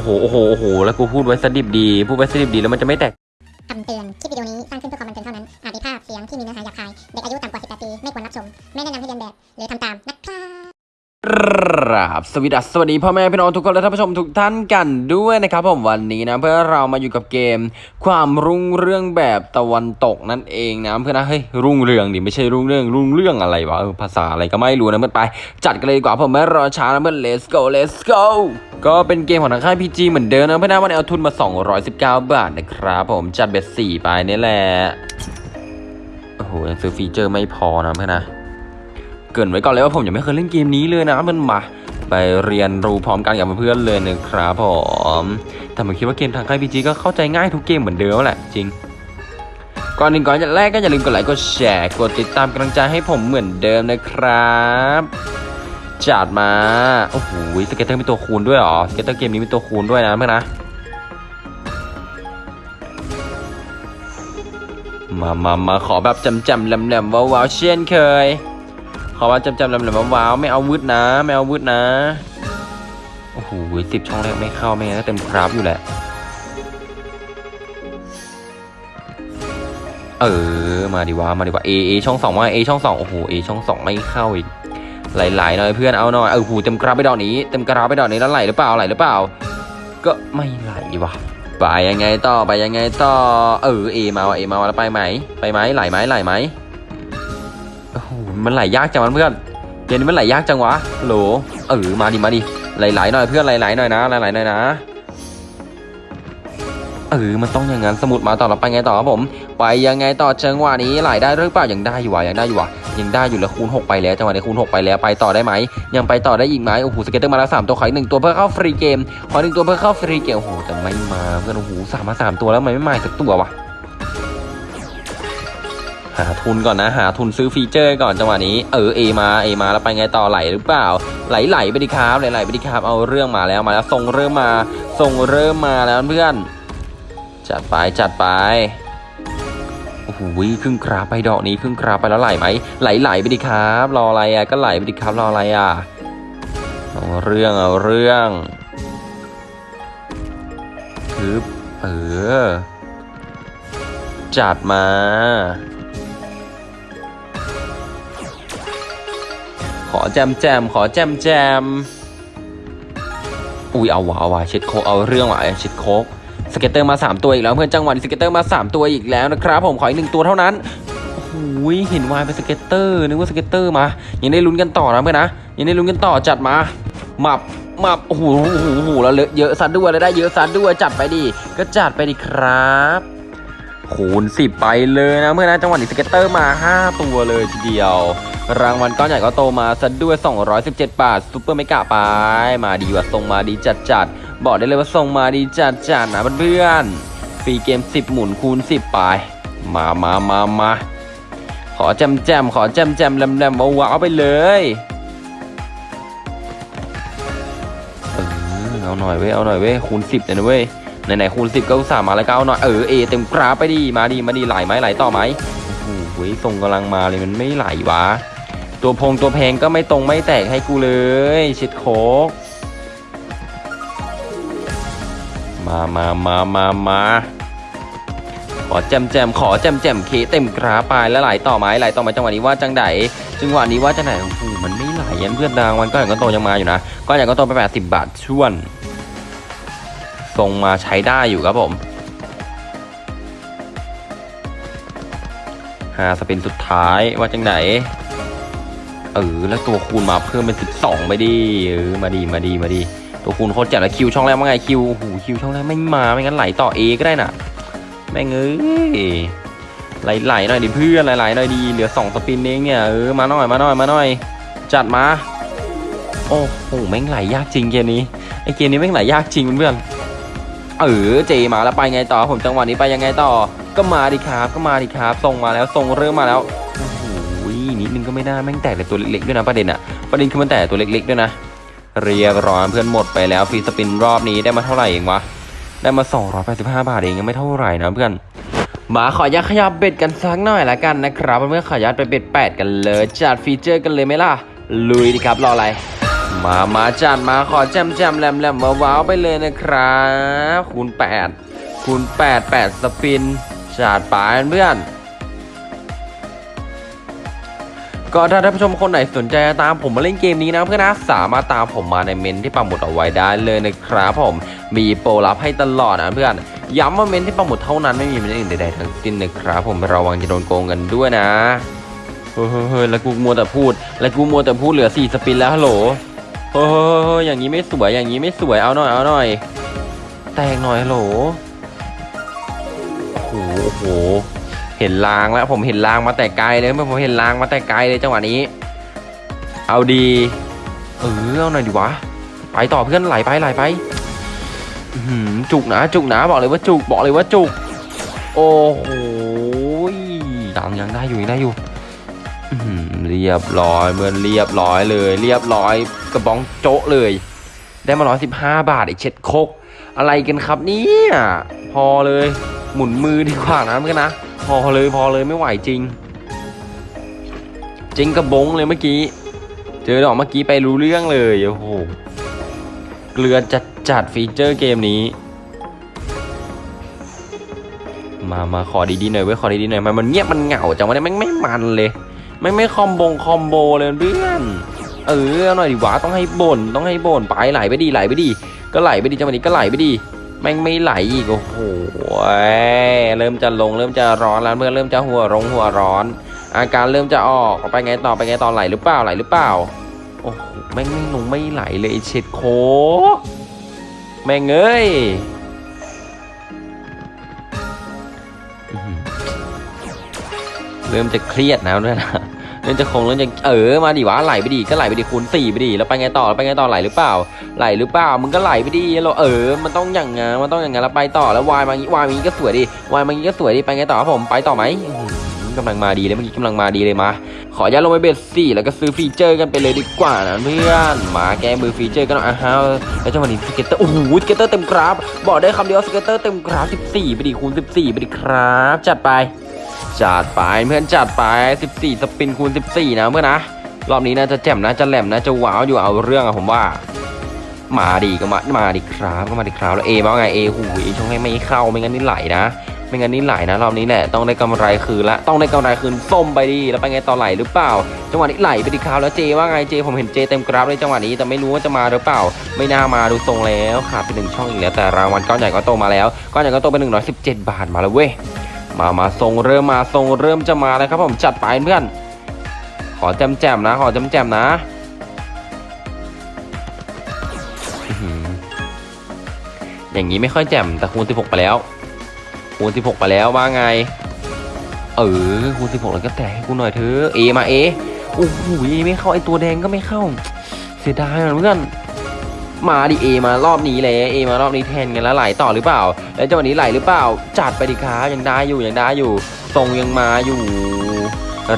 อ้โห โอ้โห โอ้โห แล้วกูพูดไว้สดิบดี พูดไว้สดิบดีแล้วมันจะไม่แตกคำเตือน คลิปวิดีโอนี้สร้างขึ้นเพื่อความบันเทิงเท่านั้น อาจมีภาพเสียงที่มีเนื้อหาหยาบคาย เด็กอายุต่ำกว่า 18 ปี ไม่ควรรับชม ไม่แนะนำให้เรียนแบบ หรือทำตามนะครับ ครับสวัสดีสวัสดีพ่อแม่พี่น้องทุกคนและท่านผู้ชมทุกท่านกันด้วยนะครับผมวันนี้นะเพื่อเรามาอยู่กับเกม ความรุ่งเรื่องแบบตะวันตกนั่นเองนะเพื่อนนะเฮ้ยรุ่งเรืองดิไม่ใช่รุ่งเรื่องรุ่งเรื่องอะไรวะภาษาอะไรก็ไม่รู้นะเพื่อนไป จัดกันเลยดีกว่าผมไม่รอช้านะเพื่อน let's go let's go ก็เป็นเกมของทางค่าย PG เหมือนเดิมนะเพื่อนนะวันนี้เอาทุนมา 219 บาทนะครับผมจัดเบ็ดสี่ไปนี่แหละโอ้โหยังซื้อฟีเจอร์ไม่พอนะเพื่อนนะ เกินไว้ก่อนเลยว่าผมยังไม่เคยเล่นเกมนี้เลยนะมันมาไปเรียนรู้พร้อมกันกับเพื่อนๆเลยนะครับผมแต่ผมคิดว่าเกมทางค่ายพีจีก็เข้าใจง่ายทุกเกมเหมือนเดิมแหละจริงก่อนหนึ่งก่อนแรกก็อย่าลืมกดไลค์กดแชร์กดติดตามกำลังใจให้ผมเหมือนเดิมนะครับจัดมาโอ้โห scatter มีตัวคูณด้วยเหรอ scatter เกมนี้มีตัวคูณด้วยนะเพื่อนนะมามามาขอแบบจำจำๆแหลมว้าวเช่นเคย ขอว่าจำจำแหลมๆว้าวๆไม่เอาวืดนะ ไม่เอาวืดนะ โอ้โหสิบช่องแรกไม่เข้าไม่งั้นก็เต็มกราฟอยู่แหละ เออ มาดีว่ามาดีว่า A A ช่องสองมา A ช่องสองโอ้โห A ช่องสองไม่เข้าอีกไหลๆหน่อยเพื่อนเอาหน่อยเออหูเต็มกราฟไปดอกนี้เต็มกราฟไปดอกนี้แล้วไหลหรือเปล่าไหลหรือเปล่า ก็ไม่ไหลว่ะไปยังไงต่อไปยังไงต่อเออ A มาว่ะ A มาว่ะแล้วไปไหมไปไหมไหลไหมไหลไหม มันไหลยากจังวะเพื่อนเกมนี้มันไหลยากจังวะโหลเออมาดิมาดิไหลๆหน่อยเพื่อนไหลๆหน่อยนะไหลๆหน่อยนะเออมันต้องอย่างนั้นสมุดมาต่อเราไปไงต่อครับผมไปยังไงต่อจังหวะนี้ไหลได้หรือเปล่ายังได้อยู่วะยังได้อยู่วะยังได้อยู่แล้วคูณ 6 ไปแล้วจังหวะนี้คูณ 6 ไปแล้วไปต่อได้ไหมยังไปต่อได้อีกไหมโอ้โห scatter มาแล้วสามตัวขออีกหนึ่งตัวเพื่อเข้า free game ขอหนึ่งตัวเพื่อเข้า free game โอ้โหแต่ไม่มาเพื่อนโอ้โหสามมาสามตัวแล้วทำไมไม่มาสักตัววะาทุนก่อนนะ หาทุนซื้อ feature ก่อนจังหวะนี้ เออเอมาเอมาแล้วไปไงต่อไหลหรือเปล่า ไหลไหลไปดิครับไหลไหลไปดิครับเอาเรื่องมาแล้วมาแล้วทรงเริ่มมาทรงเริ่มมาแล้วเพื่อน จัดไปจัดไปโอ้โหครึ่งคราไปดอกนี้ครึ่งคราไปแล้วไหลไหมไหลไหลไปดิครับ รออะไรอะก็ไหลไปดิครับรออะไรอะเอาเรื่องเอาเรื่องคือเออจัดมา ขอแจมแจมขอแจมแจมอุ้ยเอาวะเอาวะเช็ดโคเอาเรื่องว่ะเช็ดโค scatter มา 3 ตัวอีกแล้วเพื่อนจังหวะนี้ scatter มา 3 ตัวอีกแล้วนะครับผมขออีกหนึ่งตัวเท่านั้นโอ้โหเห็น wild เป็น scatter นึกว่า scatter มายังได้ลุ้นกันต่อนะเพื่อนนะยังได้ลุ้นกันต่อจัดมาหมับหมับโอ้โหโอ้โหโอ้โหแล้วเลอะเยอะซัดด้วยแล้วได้เยอะซัดด้วยจัดไปดิก็จัดไปดิครับคูณ10ไปเลยนะเมื่อนะจังหวะนี้ scatter มา 5 ตัวเลยทีเดียว รางวัลก้อนใหญ่ก็โตมาซะด้วย 217 บาท super mega ไป มาดีว่าส่งมาดีจัดจัดบอกได้เลยว่าส่งมาดีจัดจัดนะเพื่อน free game 10 หมุนคูณ 10 ไป มามามามาขอแจมแจมขอแจมแจมแหลมแหลมว้าวไปเลยเออเอาหน่อยเว้ยเอาหน่อยเว้ยคูณ 10เลยนะเว้ยไหนๆคูณสิบก็อุตส่าห์มาแล้วก็เอาหน่อยเออเอเต็มกราฟไปดิมาดีมาดีไหลไหมไหลต่อไหมโอ้โหส่งกำลังมาเลยมันไม่ไหลวะ ตัวพงตัวแพงก็ไม่ตรงไม่แตกให้กูเลยชิดโคกมามามามามาขอแจมแจมขอแจมแจมเคเต็มกราฟไปแล้วไหลต่อไหมไหลต่อไหมจังหวะนี้ว่าจังไดจังหวะนี้ว่าจังไหนโอ้โหมันไม่ไหลยันเพื่อนดังมันก็อย่างก็โตยังมาอยู่นะก็อย่างก็โตไปแปดสิบบาทช่วนทรงมาใช้ได้อยู่ครับผมหาสปินสุดท้ายว่าจังไหน เออแล้วตัวคูณมาเพิ่มเป็น12ไปดิเออมาดีมาดีมาดีตัวคูณโคตรเจ๋งแล้วคิวช่องแรกว่าไงคิวโอ้โหคิวช่องแรกไม่มาไม่งั้นไหลต่อ A ก็ได้น่ะแม่งเอ้ยไหลๆหน่อยดิเพื่อนไหลๆหน่อยดีเหลือ2สปินเองเนี่ยเออมาหน่อยมาหน่อยมาหน่อย จัดมาโอ้โหแม่งไหลยากจริงเกมนี้ไอเกมนี้แม่งไหลยากจริงเพื่อนเออเจมาแล้วไปไงต่อผมจังหวะนี้ไปยังไงต่อ ก็มาดิครับก็มาดิครับส่งมาแล้วส่งเริ่มมาแล้ว ก็ไม่ได้แม่งแตกแต่ตัวเล็กๆด้วยนะประเด็นอะประเด็นคือมันแตกตัวเล็กๆด้วยนะ เรียบร้อยเพื่อนหมดไปแล้ว free spin รอบนี้ได้มาเท่าไหร่เองวะได้มา 285 บาทเองยังไม่เท่าไหร่นะเพื่อนมาขอยัดขยับ bet กันสักหน่อยละกันนะครับเพื่อนขอยัดไป bet แปดกันเลยจัด feature กันเลยไหมล่ะลุยดิครับรออะไรมามาจัดมาขอแจมแจมแหลมแหลมว้าวไปเลยนะครับคูณ8คูณ8 8 สปินจัดไปเพื่อน ก็ถ้าท่านผู้ชมคนไหนสนใจตามผมมาเล่นเกมนี้นะเพื่อนนะสามารถตามผมมาในเมนที่ปักหมุดเอาไว้ได้เลยนะครับผมมีโปรลับให้ตลอดนะเพื่อนย้ำว่าเมนที่ปักหมุดเท่านั้นไม่มีเมนอื่นใดๆทั้งสิ้นนะครับผมระวังจะโดนโกงกันด้วยนะเฮ้ยแล้วกูมัวแต่พูด แล้วกูมัวแต่พูดเหลือ4สปินแล้วฮัลโหลเฮ้ยอย่างนี้ไม่สวยอย่างนี้ไม่สวยเอาหน่อยเอาหน่อย แตกหน่อยฮัลโหลโอ้โหโอ้โห เห็นลางแล้วผมเห็นลางมาแต่ไกลเลยเมื่อผมเห็นลางมาแต่ไกลเลยจังหวะนี้ เอาดีเออเอาหน่อยดีวะไปต่อเพื่อนไหลไปไหลไปจุกนะจุกนะบอกเลยว่าจุกบอกเลยว่าจุก โอ้โหดังยังได้อยู่ยังได้อยู่เรียบร้อยเหมือนเรียบร้อยเลย เรียบร้อยกระบองโจ๊ะเลย ได้มาร้อยสิบห้าบาทไอเช็ดโคกอะไรกันครับเนี่ยพอเลยหมุนมือดีกว่านะเพื่อนนะ อเลยพอเลยไม่ไหวจริงจริงกระบงเลยเมื่อกี้ เจอดอกเมื่อกี้ไปรู้เรื่องเลยโอ้โหเกลือจัดจัดฟีเจอร์เกมนี้ มามาขอดีๆหน่อยเว้ยขอดีๆหน่อยมันมันเงียบมันเหงาจังวะเนี่ยแม่ไม่มันเลยไม่ไม่คอมบงคอมโบเลยเพื่อนเออเอาหน่อยดิวะต้องให้บ่นต้องให้บ่นไปไหลไปดีไหลไปดี ก็ไหลไปดีจังหวะนี้ก็ไหลไปดี แม่งไม่ไหลอีกโอ้โหเริ่มจะลงเริ่มจะร้อนแล้วเมื่อนเริ่มจะหัวร้งหัวร้อน อาการเริ่มจะออกไปไงต่อไปไงต่อไหลหรือเปล่าไหลหรือเปล่าโอ้โหแม่งไม่ลงไม่ไหลเลยเช็ดโคแม่งเอ้ยเริ่มจะเครียดแล้วด้วยนะ เริ่มจะคงเริ่มจะเออมาดิวะไหลไปดิก็ไหลไปดิคูณสี่ไปดิแล้วไปไงต่อแล้วไปไงต่อไหลหรือเปล่า ไหลหรือเปล่ามึงก็ไหลไปดิเราเออ มันต้องอย่างงั้นมันต้องอย่างงั้นแล้วไปต่อแล้ววายมางี้วายมางี้ก็สวยดิวายมางี้ก็สวยดิไปไงต่อครับผมไปต่อไหมกำลังมาดีเลยเมื่อกี้กำลังมาดีเลยมา ขออนุญาตลงไป bet สี่แล้วก็ซื้อ feature กันไปเลยดีกว่านะเพื่อนมาแก้มือ feature กันหน่อยอะฮะแล้วจังหวะนี้ scatter โอ้โห scatter เต็มกราฟบอกได้คำเดียว scatter เต็มกราฟ 14ไปดิคูณ14ไปดิครับ จัดไป จัดไปเพื่อนจัดไป 14 spin คูณ 14 นะเพื่อนนะ รอบนี้น่าจะแจ่มนะจะแหลมนะจะว้าวอยู่เอาเรื่องอะผมว่า มาดีก็มามาดีครับก็มาดีครับแล้วเอว่าไงเอหูยช่วงให้ไม่เข้าไม่งั้นนี่ไหลนะไม่งั้นนี่ไหลนะรอบนี้แหละต้องได้กำไรคืนละต้องได้กำไรคืนส้มไปดิแล้วไปไงต่อไหลหรือเปล่า จังหวะนี้ไหลไปดีครับแล้วเจว่าไงเจผมเห็นเจเต็มกราฟเลยจังหวะนี้แต่ไม่รู้ว่าจะมาหรือเปล่า ไม่น่ามาดูทรงแล้วขาดไปหนึ่งช่องอีกแล้วแต่รางวัลก้อนใหญ่ก็โตมาแล้วก้อนใหญ่ก็โตเป็น117บาทมาแล้วเว้ย มามาทรงเริ่มมาทรงเริ่มจะมาแล้วครับผมจัดไปเพื่อน ขอแจมแจมนะขอแจมแจมนะอย่างนี้ไม่ค่อยแจ่มแต่คูณ16 ไปแล้ว คูณ16 ไปแล้วว่าไง เออคูณ16แล้วก็แตะให้กูหน่อยเถอะเอมาเอโอ้โหไม่เข้าไอตัวแดงก็ไม่เข้า เสียดายนะเพื่อน มาดิเอมารอบนี้เลยเอมารอบนี้แทนกันแล้วไหลต่อหรือเปล่า แล้วจังหวะนี้ไหลหรือเปล่า จัดไปดิครับยังได้อยู่ยังได้อยู่ทรงยังมาอยู่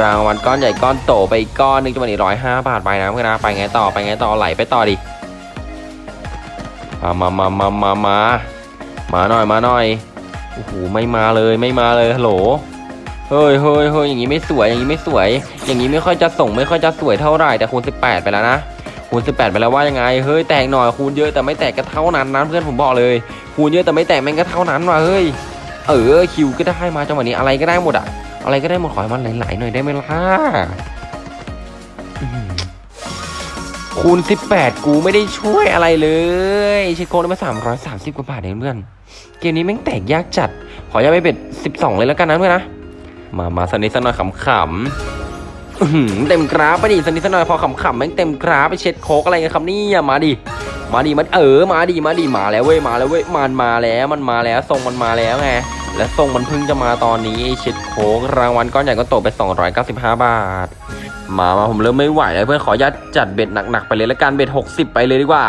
รางวัลก้อนใหญ่ก้อนโตไปอีกก้อนหนึ่งจังหวะนี้ร้อยห้าบาทไปนะเพื่อนนะไปไงต่อไปไงต่อไหลไปต่อดิมามามามามามามาหน่อยมาหน่อยโอ้โหไม่มาเลยไม่มาเลยฮัลโหลเฮ้ยเฮ้ยเฮ้ยอย่างนี้ไม่สวยอย่างนี้ไม่สวย อย่างนี้ไม่ค่อยจะส่งไม่ค่อยจะสวยเท่าไหร่แต่คูณ18 ไปแล้วนะ คูณ18 ไปแล้วว่ายังไง เฮ้ยแตกหน่อยคูณเยอะแต่ไม่แตกก็เท่านั้นนะเพื่อนผมบอกเลย คูณเยอะแต่ไม่แตกแม่งก็เท่านั้นว่ะเฮ้ย เออคิวก็ได้มาจังหวะนี้อะไรก็ได้หมดอะอะไรก็ได้หมดขอให้มันไหลๆหน่อยได้ไหมล่ะคูณ 18 กูไม่ได้ช่วยอะไรเลยช็คโค้ได้มา330 กว่าบาทเองเพื่อน เกมนี้แม่งแตกยากจัด ขออย่าไปเบ็ด 12 เลยแล้วกันนะเพื่อนนะ มา มาสนิทสนอยขำๆ เต็มกราฟไปดิสนิทสนอยพอขำๆแม่งเต็มกราฟไปเช็ดโคกอะไรกันครับนี่มาดิมาดิมันเออมาดิมาดิมาแล้วเว้ยมาแล้วเว้ยมันมาแล้วมันมาแล้วทรงมันมาแล้วไงและทรงมันเพิ่งจะมาตอนนี้เช็ดโคกรางวัลก้อนใหญ่ก็ตกไป 295 บาท มามาผมเริ่มไม่ไหวแล้วเพื่อนขออนุญาตจัด bet หนักๆไปเลยละกัน bet 60 ไปเลยดีกว่า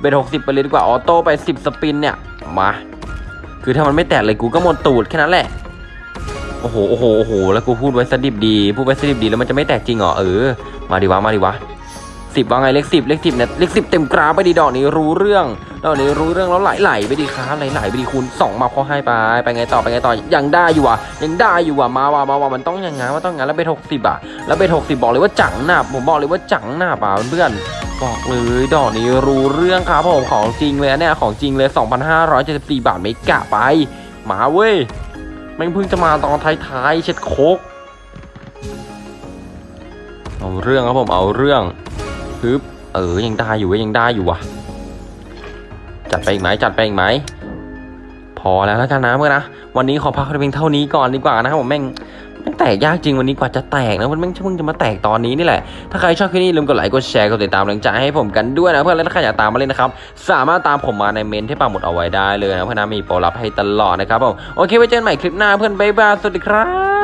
bet 60 ไปเลยดีกว่า auto ไป 10 spin เนี่ยมาคือถ้ามันไม่แตกเลยกูก็หมดตูดแค่นั้นแหละ อ้โห โอ้โห โอ้โห แล้วกูพูดไว้ซะดิบดี พูดไว้ซะดิบดีแล้วมันจะไม่แตกจริงเหรอ เออ มาดิวะ มาดิวะสิบว่าไงเลขสิบเลขสิบเนี่ยเลขสิบเต็มกราฟไปดิดอกนี้รู้เรื่องดอกนี้รู้เรื่องแล้วไหลไหลไปดิครับไหลไหลไปดิคูณสองมาพอให้ไปไปไงต่อไปไงต่อยังได้อยู่อะยังได้อยู่อะมาว่ะมาว่ะมันต้องอย่างงั้นต้องย่างงั้นแล้วเบ็ดหกสิบอะแล้วเบ็ดหกสิบบอกเลยว่าจังหนาผมบอกเลยว่าจังหนาบอะเพื่อนบอกเลยดอกนี้รู้เรื่องครับผมของจริงเลยนะเนี่ยของจริงเลย 2,574 บาทไม่กะไปมาเว้ย แม่งเพิ่งจะมาตอนท้ายๆเช็ดโคกเอาเรื่องครับผมเอาเรื่องฮึบเออยังได้อยู่เว้ยยังได้อยู่ว่ะ จัดไปอีกไหมจัดไปอีกไหมพอแล้วแล้วกันนะเมื่อนนะวันนี้ขอพักเพียงเท่านี้ก่อนดีกว่านะครับผมแม่ง ม่งแตกยากจริงวันนี้กว่าจะแตกนะมันแม่งเพิ่งจะมาแตกตอนนี้นี่แหละ ถ้าใครชอบคลิปนี้ลืมกดไลค์กดแชร์กดติดตามกำลังใจให้ผมกันด้วยนะเพื่อนและถ้าใครอยากตามมาเล่นนะครับ สามารถตามผมมาในเมนที่ปักหมุดเอาไว้ได้เลยนะเพื่อนนะมีโปรลับให้ตลอดนะครับผมโอเคไว้เจอกันใหม่คลิปหน้าเพื่อนบ๊ายบายสวัสดีครับ